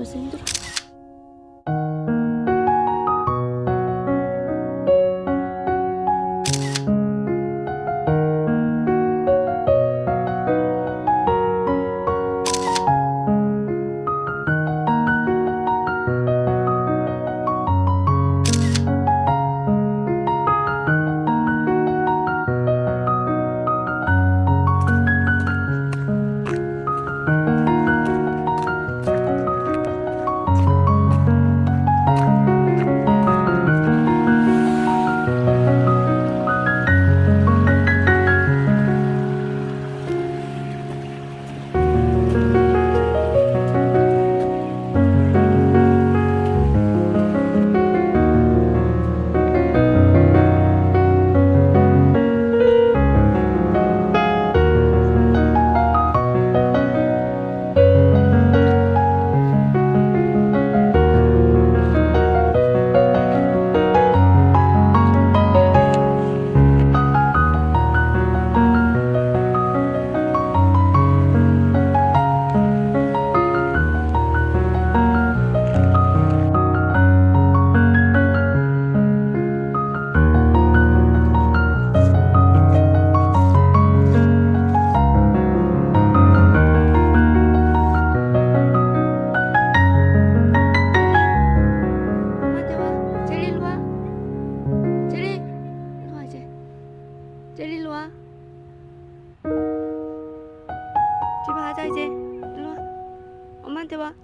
我真的。 제리 일로 와. 집에 가자 이제. 일로 와. 엄마한테 와.